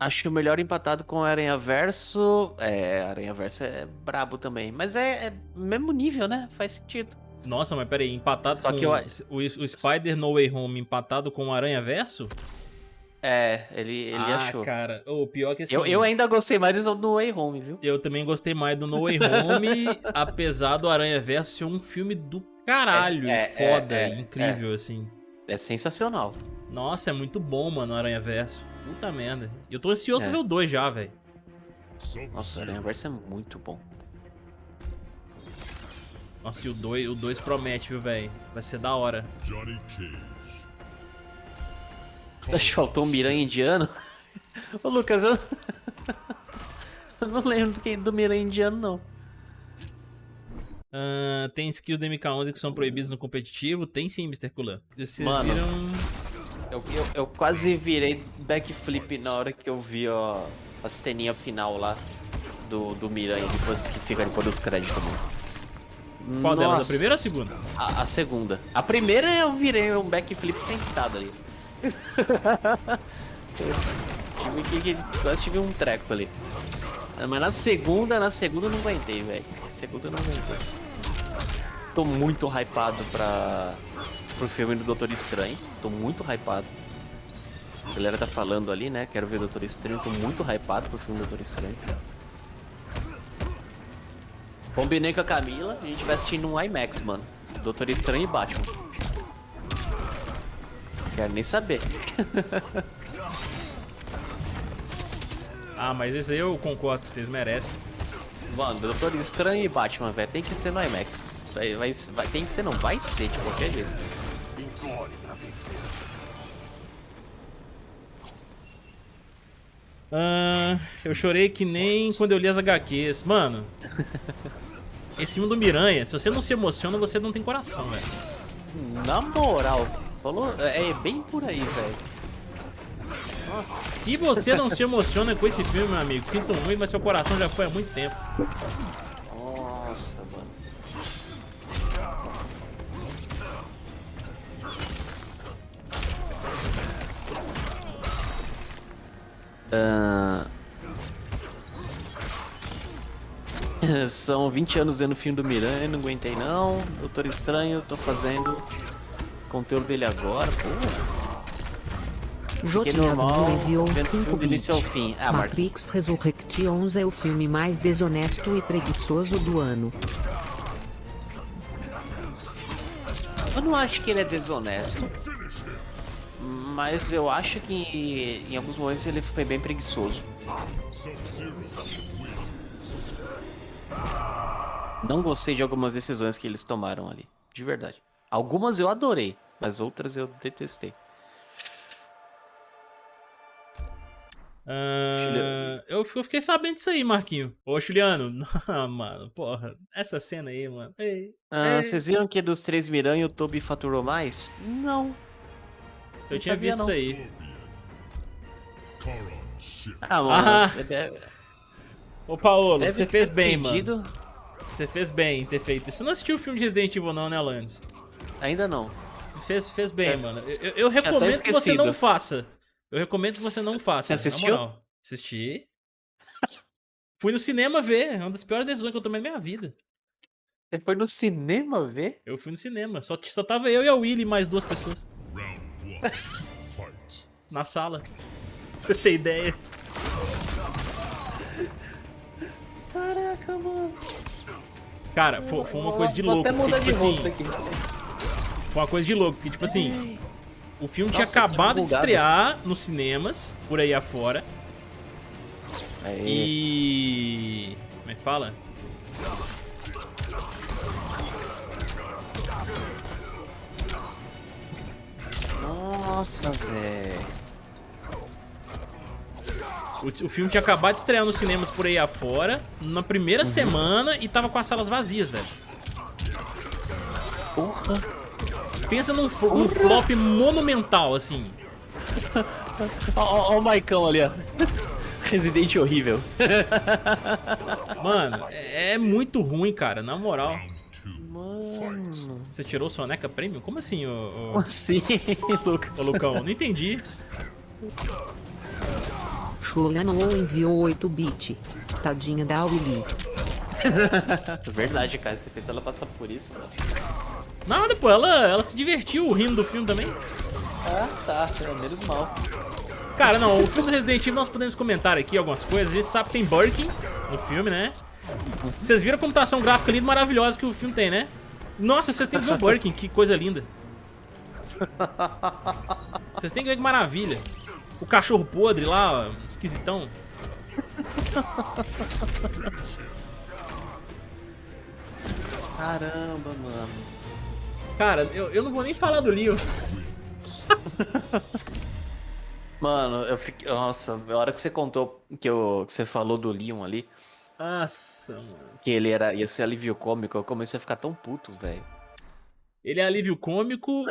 Acho o melhor empatado com Aranha Verso. É, Aranha Verso é brabo também. Mas é, é mesmo nível, né? Faz sentido. Nossa, mas peraí, empatado Só com que eu- o, o Spider No Way Home empatado com o Aranha Verso? É, ele, ele ah, achou. cara, o pior que assim... Eu, eu ainda gostei mais do No Way Home, viu? Eu também gostei mais do No Way Home, apesar do Aranha Verso ser um filme do caralho, É, e foda, é, é, incrível, assim. É sensacional. Nossa, é muito bom, mano, o Aranha Verso. Puta merda. E eu tô ansioso É. pra ver o 2 já, velho. Nossa, Aranha Verso é muito bom. Nossa, e o 2 o dois promete, viu, velho? Vai ser da hora. Johnny Cage. Você acha que faltou um Miranha indiano? Ô Lucas, eu... eu não lembro do, que- do Miranha indiano, não. Ah, tem skills do MK11 que são proibidos no competitivo? Tem sim, Mr. Kulan. Vocês Mano. viram... Eu, eu, eu quase virei backflip na hora que eu vi ó, a ceninha final lá do, do Miranha, depois que fica depois dos créditos. Mano. Qual delas? A Nossa. primeira ou a segunda? A, a segunda. A primeira eu virei um backflip sentado ali. tive quase tive um treco ali. Mas na segunda, na segunda eu não aguentei, velho. Na segunda eu não aguentei. Tô muito hypado pra, pro filme do Doutor Estranho. Tô muito hypado. A galera tá falando ali, né? Quero ver Doutor Estranho. Tô muito hypado pro filme do Doutor Estranho. Combinei com a Camila, a gente vai assistir num IMAX, mano. Doutor Estranho e Batman. Quero nem saber. Ah, mas esse aí eu concordo, vocês merecem. Mano, Doutor Estranho e Batman, velho, tem que ser no IMAX. Vai, vai, vai- tem que ser, não vai ser de qualquer jeito. Ah, eu chorei que nem quando eu li as HQs. Mano, esse filme do Miranha, se você não se emociona, você não tem coração, velho. Na moral, falou, é bem por aí, velho. Nossa, Se você não se emociona com esse filme, meu amigo, sinto muito, mas seu coração já foi há muito tempo. Ah. São 20 anos vendo o filme do Miranha, não aguentei não. Doutor Estranho, tô fazendo conteúdo dele agora, pô. Jotiado normal, enviou vendo 5 filme do início ao fim. Ah. Matrix Resurrections é o filme mais desonesto e preguiçoso do ano. Eu não acho que ele é desonesto. Mas eu acho que em alguns momentos ele foi bem preguiçoso. Não gostei de algumas decisões que eles tomaram ali. De verdade. Algumas eu adorei, mas outras eu detestei. Eu, eu fiquei sabendo disso aí, Marquinho. Ô, Juliano. Ah, mano, porra. Essa cena aí, mano. Ei, Ah, ei. vocês viram que dos três Miranha o Toby faturou mais? Não. Eu não tinha sabia, visto não. isso aí. Ah, mano. Ah. deve- Ô, Paulo, deve você fez bem, pedido- mano. Você fez bem em ter feito isso. Você não assistiu o filme de Resident Evil, não, né, Alanis? Ainda não. Fez, fez bem, É. mano. Eu, eu- recomendo que você não faça. Eu recomendo que você não faça. Você assistiu? Moral. Assisti. Fui no cinema ver. É uma das piores decisões que eu tomei na minha vida. Você foi no cinema ver? Eu fui no cinema. Só, só tava eu e a Willy e mais duas pessoas. Na sala. Pra você ter ideia. Caraca, mano. Cara, foi, foi uma Vou- coisa de vou louco. até porque, mudar tipo de assim, aqui. foi uma coisa de louco. Porque, tipo assim, o filme tinha Nossa, que acabado de estrear nos cinemas, por aí afora. Aí. E. Como é que fala? Nossa, velho. O, o filme tinha acabado de estrear nos cinemas por aí afora, na primeira Uhum. semana, e tava com as salas vazias, velho. Porra. Pensa num, flop monumental, assim. Ó o Maicão ali, ó. Resident horrível. Mano, é, é muito ruim, cara, na moral. Mano. Você tirou Soneca Premium? Como assim, ô, Como ô, assim, Lucas? ô Lucão? Não entendi. Fulano ou enviou 8 bit. Tadinha da Willy. Verdade, cara. Você fez ela passar por isso, mano. Nada, pô, ela, ela se divertiu rindo do filme também. Ah, tá. É menos mal. Cara, não, o filme do Resident Evil nós podemos comentar aqui algumas coisas. A gente sabe que tem Birkin no filme, né? Vocês viram a computação gráfica linda maravilhosa que o filme tem, né? Nossa, vocês têm que ver o Birkin, que coisa linda. Vocês têm que ver que maravilha. O cachorro podre lá, ó, esquisitão. Caramba, mano. Cara, eu, eu não vou nem falar do Leon. Mano, eu fiquei. Nossa, a hora que você contou que, eu, que você falou do Leon ali, Nossa, mano. que ele era, ia ser alívio cômico, eu comecei a ficar tão puto, velho. Ele é alívio cômico